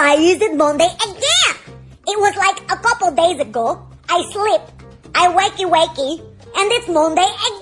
Why is it Monday again? It was like a couple days ago. I sleep. I wakey wakey. And it's Monday again.